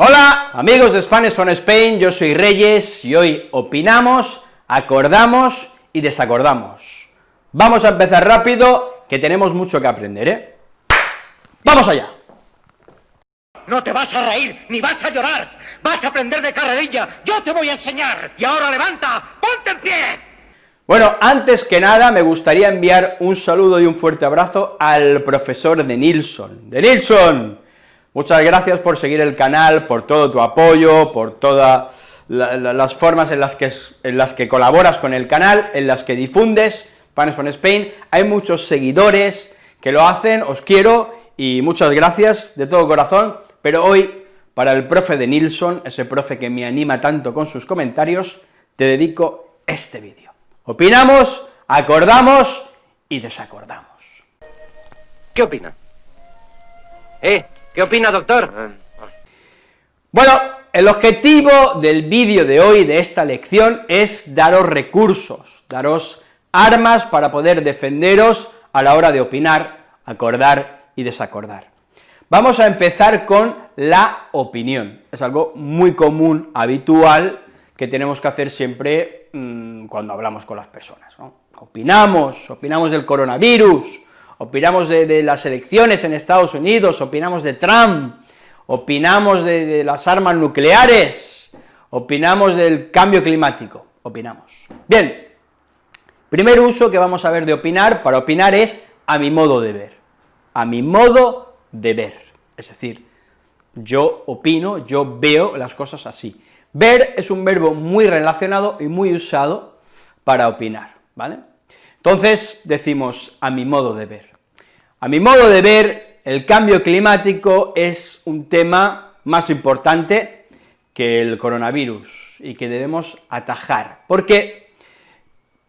Hola, amigos de Spanish from Spain, yo soy Reyes, y hoy opinamos, acordamos y desacordamos. Vamos a empezar rápido, que tenemos mucho que aprender, ¿eh? ¡Vamos allá! No te vas a reír, ni vas a llorar, vas a aprender de carrerilla, yo te voy a enseñar, y ahora levanta, ponte en pie. Bueno, antes que nada me gustaría enviar un saludo y un fuerte abrazo al profesor de Nilsson. ¡De Nilsson! Muchas gracias por seguir el canal, por todo tu apoyo, por todas las formas en las, que, colaboras con el canal, en las que difundes Spanish from Spain, hay muchos seguidores que lo hacen, os quiero, y muchas gracias de todo corazón, pero hoy, para el profe de Nilsson, ese profe que me anima tanto con sus comentarios, te dedico este vídeo. Opinamos, acordamos y desacordamos. ¿Qué opina? ¿Eh? ¿Qué opina, doctor? Bueno, el objetivo del vídeo de hoy, de esta lección, es daros recursos, daros armas para poder defenderos a la hora de opinar, acordar y desacordar. Vamos a empezar con la opinión, es algo muy común, habitual, que tenemos que hacer siempre mmm, cuando hablamos con las personas, ¿no? Opinamos, opinamos del coronavirus, opinamos de, las elecciones en Estados Unidos, opinamos de Trump, opinamos de, de las armas nucleares, opinamos del cambio climático, opinamos. Bien, primer uso que vamos a ver de opinar, para opinar es a mi modo de ver, a mi modo de ver, es decir, yo opino, yo veo las cosas así. Ver es un verbo muy relacionado y muy usado para opinar, ¿vale? Entonces decimos a mi modo de ver. A mi modo de ver, el cambio climático es un tema más importante que el coronavirus y que debemos atajar, porque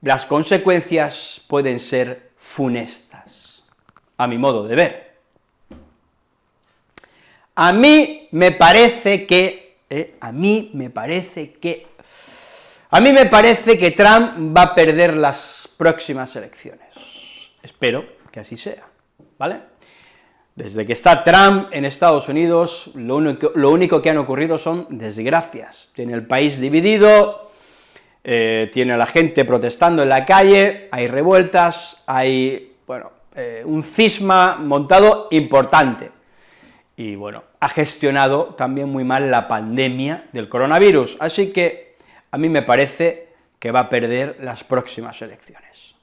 las consecuencias pueden ser funestas, a mi modo de ver. A mí me parece que, eh, a mí me parece que, a mí me parece que Trump va a perder las próximas elecciones. Espero que así sea, ¿vale? Desde que está Trump en Estados Unidos, lo único, que han ocurrido son desgracias. Tiene el país dividido, eh, tiene a la gente protestando en la calle, hay revueltas, hay, bueno, eh, un cisma montado importante. Y bueno, ha gestionado también muy mal la pandemia del coronavirus, así que a mí me parece que va a perder las próximas elecciones.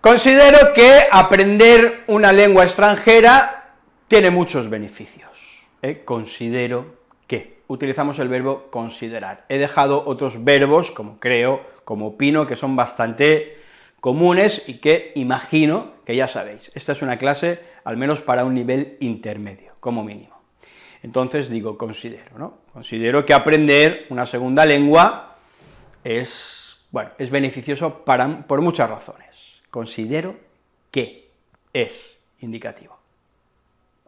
Considero que aprender una lengua extranjera tiene muchos beneficios, ¿eh? considero que, utilizamos el verbo considerar, he dejado otros verbos, como creo, como opino, que son bastante comunes y que imagino que ya sabéis, esta es una clase al menos para un nivel intermedio, como mínimo. Entonces digo, considero, ¿no? Considero que aprender una segunda lengua es, bueno, es beneficioso para, por muchas razones. Considero que es indicativo.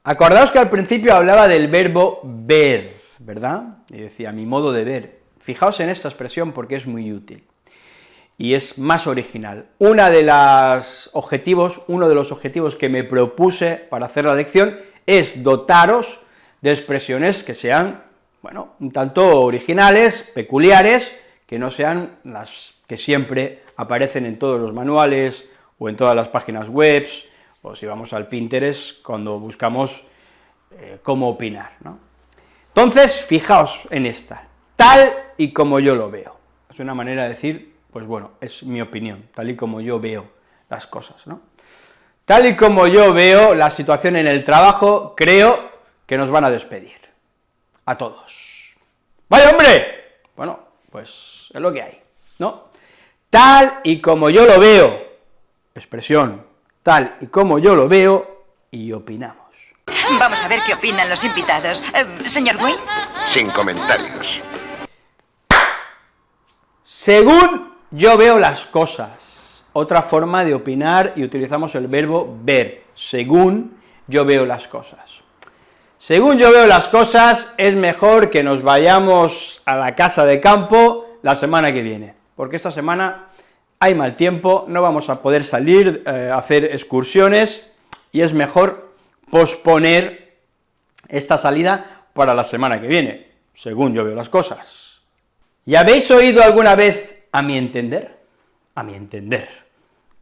Acordaos que al principio hablaba del verbo ver, ¿verdad? Y decía, mi modo de ver. Fijaos en esta expresión porque es muy útil y es más original. Una de las objetivos, uno de los objetivos que me propuse para hacer la lección es dotaros de expresiones que sean, bueno, un tanto originales, peculiares, que no sean las que siempre aparecen en todos los manuales o en todas las páginas web, o si vamos al Pinterest, cuando buscamos eh, cómo opinar, ¿no? Entonces, fijaos en esta, tal y como yo lo veo. Es una manera de decir, pues bueno, es mi opinión, tal y como yo veo las cosas, ¿no? Tal y como yo veo la situación en el trabajo, creo que nos van a despedir, a todos. ¡Vaya hombre! Bueno, pues es lo que hay, ¿no? Tal y como yo lo veo, expresión, tal y como yo lo veo, y opinamos. Vamos a ver qué opinan los invitados. Eh, señor Wayne. Sin comentarios. Según yo veo las cosas, otra forma de opinar, y utilizamos el verbo ver, según yo veo las cosas. Según yo veo las cosas, es mejor que nos vayamos a la casa de campo la semana que viene, porque esta semana hay mal tiempo, no vamos a poder salir eh, hacer excursiones, y es mejor posponer esta salida para la semana que viene. según yo veo las cosas. ¿Y habéis oído alguna vez a mi entender? A mi entender.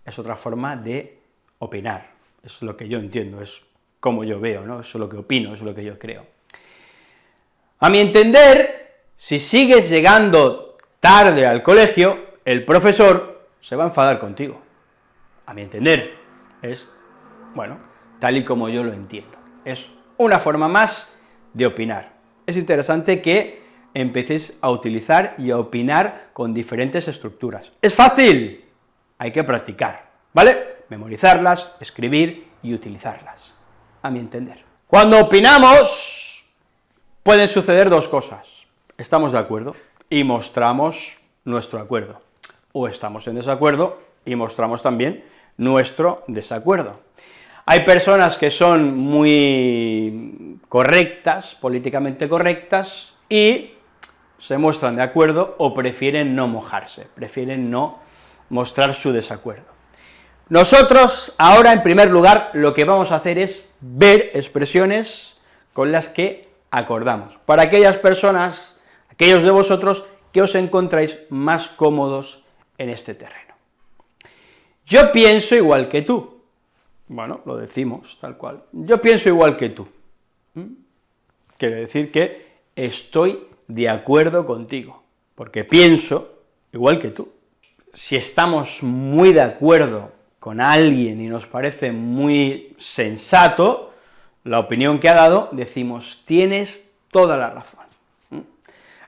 Es otra forma de opinar, es lo que yo entiendo, es como yo veo, ¿no? Es lo que opino, es lo que yo creo. A mi entender, si sigues llegando tarde al colegio, el profesor se va a enfadar contigo. A mi entender, es, bueno, tal y como yo lo entiendo. Es una forma más de opinar. Es interesante que empecéis a utilizar y a opinar con diferentes estructuras. ¿Es fácil? Hay que practicar, ¿vale? Memorizarlas, escribir y utilizarlas a mi entender. Cuando opinamos, pueden suceder dos cosas. Estamos de acuerdo y mostramos nuestro acuerdo, o estamos en desacuerdo y mostramos también nuestro desacuerdo. Hay personas que son muy correctas, políticamente correctas, y se muestran de acuerdo o prefieren no mojarse, prefieren no mostrar su desacuerdo. Nosotros, ahora, en primer lugar, lo que vamos a hacer es ver expresiones con las que acordamos, para aquellas personas, aquellos de vosotros que os encontráis más cómodos en este terreno. Yo pienso igual que tú, bueno, lo decimos tal cual, yo pienso igual que tú, quiere decir que estoy de acuerdo contigo, porque pienso igual que tú. Si estamos muy de acuerdo con alguien y nos parece muy sensato la opinión que ha dado, decimos, tienes toda la razón.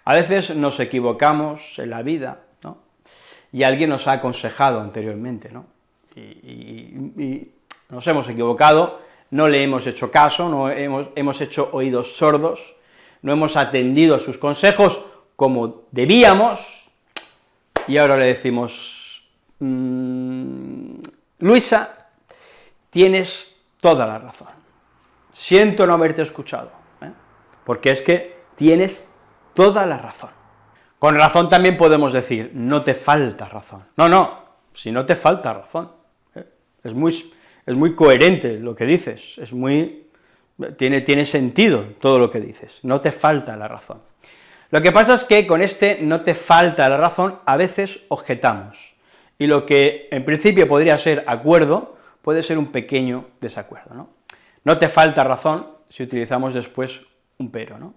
A veces nos equivocamos en la vida, ¿no? y alguien nos ha aconsejado anteriormente, ¿no? y, nos hemos equivocado, no le hemos hecho caso, no hemos, hemos hecho oídos sordos, no hemos atendido a sus consejos como debíamos, y ahora le decimos, mm, Luisa, tienes toda la razón. Siento no haberte escuchado, ¿eh? porque es que tienes toda la razón. Con razón también podemos decir, no te falta razón. No, no, si no te falta razón. ¿eh? Es, muy, es muy coherente lo que dices, es muy, tiene, tiene sentido todo lo que dices, no te falta la razón. Lo que pasa es que con este no te falta la razón, a veces objetamos, y lo que en principio podría ser acuerdo, puede ser un pequeño desacuerdo, ¿no? No te falta razón si utilizamos después un pero, ¿no?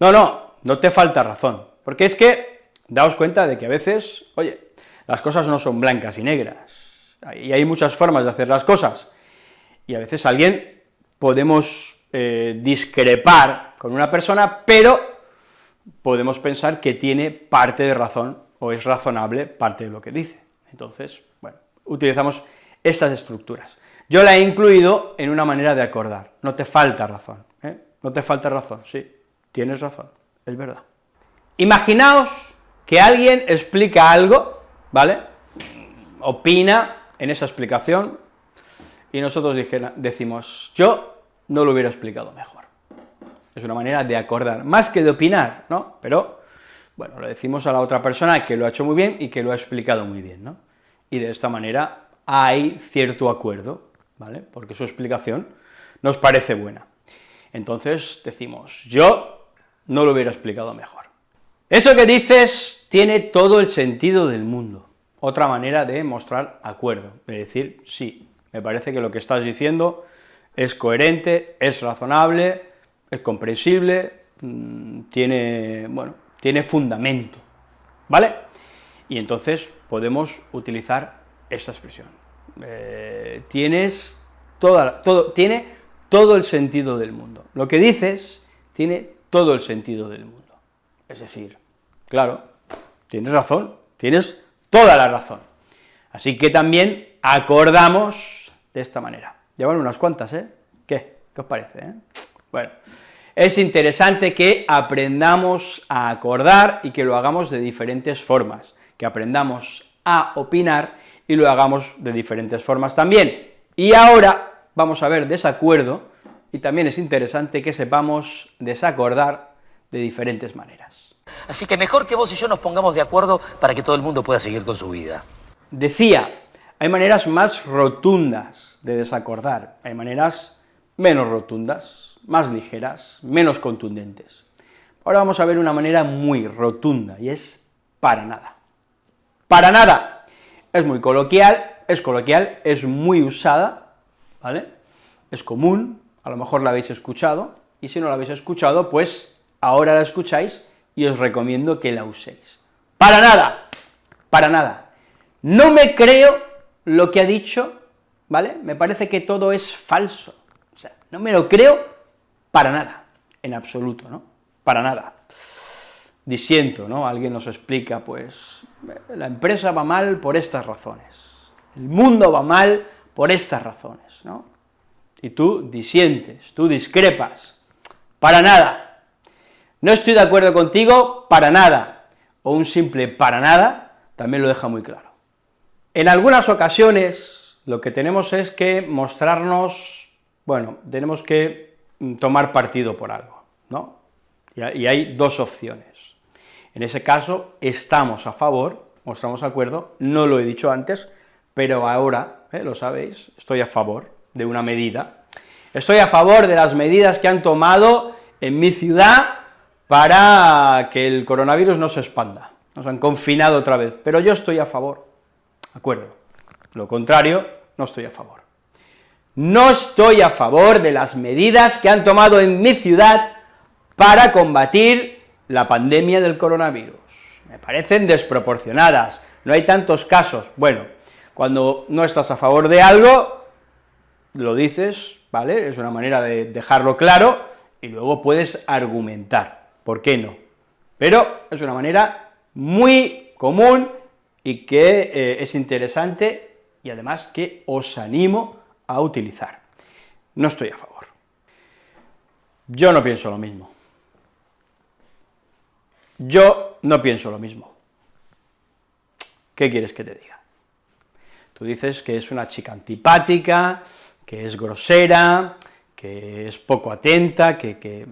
No, no, no te falta razón, porque es que, daos cuenta de que a veces, oye, las cosas no son blancas y negras, y hay muchas formas de hacer las cosas, y a veces alguien podemos eh, discrepar con una persona, pero podemos pensar que tiene parte de razón, o es razonable parte de lo que dice. Entonces, bueno, utilizamos estas estructuras. Yo la he incluido en una manera de acordar, no te falta razón, ¿eh? no te falta razón, sí, tienes razón, es verdad. Imaginaos que alguien explica algo, ¿vale?, opina en esa explicación, y nosotros decimos, yo no lo hubiera explicado mejor. Es una manera de acordar, más que de opinar, ¿no?, pero bueno, le decimos a la otra persona que lo ha hecho muy bien y que lo ha explicado muy bien, ¿no? Y de esta manera hay cierto acuerdo, ¿vale? Porque su explicación nos parece buena. Entonces decimos, yo no lo hubiera explicado mejor. Eso que dices tiene todo el sentido del mundo. Otra manera de mostrar acuerdo, de decir, sí, me parece que lo que estás diciendo es coherente, es razonable, es comprensible, mm, tiene, bueno, tiene fundamento, ¿vale? Y entonces podemos utilizar esta expresión. Eh, tienes toda, todo, tiene todo el sentido del mundo. Lo que dices tiene todo el sentido del mundo. Es decir, claro, tienes razón, tienes toda la razón. Así que también acordamos de esta manera. Llevan unas cuantas, ¿eh? ¿Qué? ¿Qué os parece, eh? Bueno, es interesante que aprendamos a acordar y que lo hagamos de diferentes formas, que aprendamos a opinar y lo hagamos de diferentes formas también. Y ahora vamos a ver desacuerdo, y también es interesante que sepamos desacordar de diferentes maneras. Así que mejor que vos y yo nos pongamos de acuerdo para que todo el mundo pueda seguir con su vida. Decía, hay maneras más rotundas de desacordar, hay maneras menos rotundas, más ligeras, menos contundentes. Ahora vamos a ver una manera muy rotunda, y es para nada. Para nada. Es muy coloquial, es coloquial, es muy usada, ¿vale? Es común, a lo mejor la habéis escuchado, y si no la habéis escuchado, pues ahora la escucháis y os recomiendo que la uséis. Para nada, para nada. No me creo lo que ha dicho, ¿vale? Me parece que todo es falso, o sea, no me lo creo para nada, en absoluto, ¿no? Para nada. Disiento, ¿no? Alguien nos explica, pues, la empresa va mal por estas razones, el mundo va mal por estas razones, ¿no? Y tú disientes, tú discrepas, para nada. No estoy de acuerdo contigo, para nada, o un simple para nada, también lo deja muy claro. En algunas ocasiones, lo que tenemos es que mostrarnos, bueno, tenemos que tomar partido por algo, ¿no? Y hay dos opciones. En ese caso, estamos a favor, mostramos acuerdo, no lo he dicho antes, pero ahora, ¿eh? lo sabéis, estoy a favor de una medida. Estoy a favor de las medidas que han tomado en mi ciudad para que el coronavirus no se expanda. Nos han confinado otra vez, pero yo estoy a favor, acuerdo. Lo contrario, no estoy a favor. No estoy a favor de las medidas que han tomado en mi ciudad para combatir la pandemia del coronavirus. Me parecen desproporcionadas, no hay tantos casos. Bueno, cuando no estás a favor de algo, lo dices, ¿vale?, es una manera de dejarlo claro, y luego puedes argumentar, ¿por qué no? Pero es una manera muy común y que eh, es interesante y además que os animo a utilizar. No estoy a favor. Yo no pienso lo mismo. Yo no pienso lo mismo. ¿Qué quieres que te diga? Tú dices que es una chica antipática, que es grosera, que es poco atenta, que...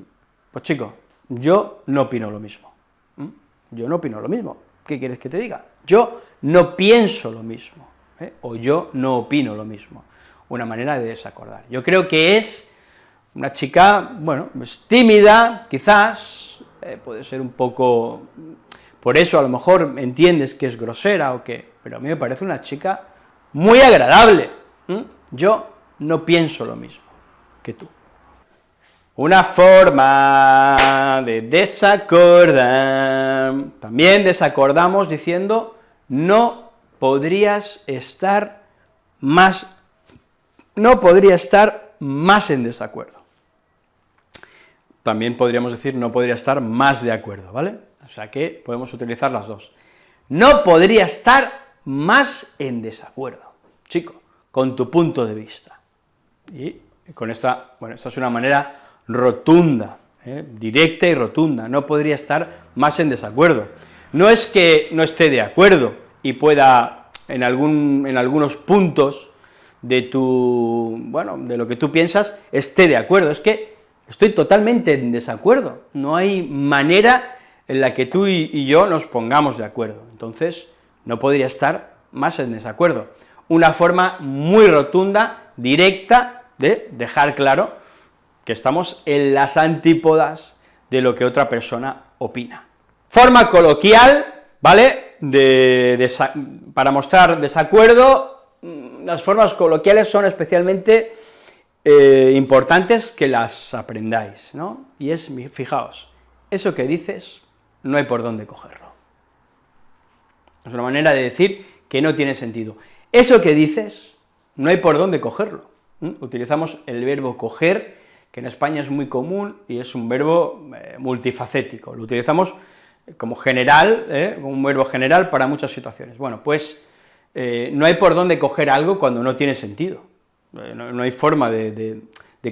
Pues chico, yo no opino lo mismo. Yo no opino lo mismo. ¿Qué quieres que te diga? Yo no pienso lo mismo, ¿eh? o yo no opino lo mismo. Una manera de desacordar. Yo creo que es una chica, bueno, es tímida, quizás, eh, puede ser un poco... Por eso a lo mejor entiendes que es grosera o que... Pero a mí me parece una chica muy agradable. Yo no pienso lo mismo que tú. Una forma de desacordar. También desacordamos diciendo, no podrías estar más, no podría estar más en desacuerdo también podríamos decir no podría estar más de acuerdo, ¿vale? O sea que podemos utilizar las dos. No podría estar más en desacuerdo, chico, con tu punto de vista. Y con esta, bueno, esta es una manera rotunda, ¿eh? directa y rotunda, no podría estar más en desacuerdo. No es que no esté de acuerdo y pueda, en, algún, en algunos puntos de tu, bueno, de lo que tú piensas, esté de acuerdo, es que Estoy totalmente en desacuerdo, no hay manera en la que tú y, yo nos pongamos de acuerdo, entonces no podría estar más en desacuerdo. Una forma muy rotunda, directa, de dejar claro que estamos en las antípodas de lo que otra persona opina. Forma coloquial, ¿vale?, de, para mostrar desacuerdo, mm, las formas coloquiales son especialmente eh, importantes que las aprendáis, ¿no? Y es, fijaos, eso que dices, no hay por dónde cogerlo. Es una manera de decir que no tiene sentido. Eso que dices, no hay por dónde cogerlo. Utilizamos el verbo coger, que en España es muy común y es un verbo eh, multifacético, lo utilizamos como general, ¿eh? como un verbo general para muchas situaciones. Bueno, pues no hay por dónde coger algo cuando no tiene sentido. Eh, no, hay forma de,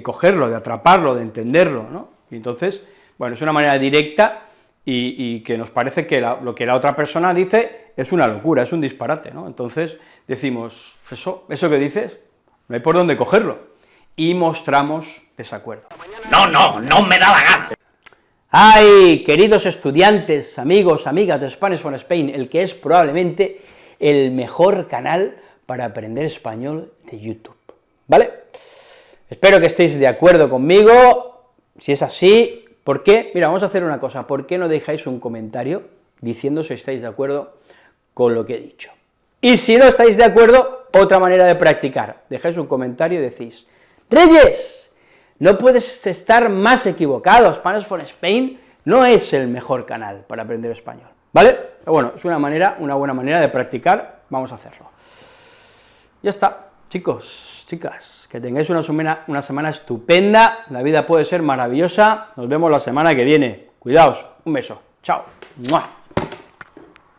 cogerlo, de atraparlo, de entenderlo, ¿no? Y entonces, bueno, es una manera directa y, que nos parece que lo que la otra persona dice es una locura, es un disparate, ¿no? Entonces decimos, eso, eso que dices, no hay por dónde cogerlo, y mostramos desacuerdo. No, no, no me da la gana. ¡Ay, queridos estudiantes, amigos, amigas de Spanish for Spain, el que es probablemente el mejor canal para aprender español de YouTube? ¿vale? Espero que estéis de acuerdo conmigo, si es así, ¿Por qué? Mira, vamos a hacer una cosa, ¿por qué no dejáis un comentario diciendo si estáis de acuerdo con lo que he dicho? Y si no estáis de acuerdo, otra manera de practicar, dejáis un comentario y decís, Reyes, no puedes estar más equivocado, Spanish for Spain no es el mejor canal para aprender español, ¿vale? Pero bueno, es una manera, una buena manera de practicar, vamos a hacerlo. Ya está, chicos, chicas, que tengáis una semana, una semana estupenda, la vida puede ser maravillosa, nos vemos la semana que viene, cuidaos, un beso, chao. ¡Mua!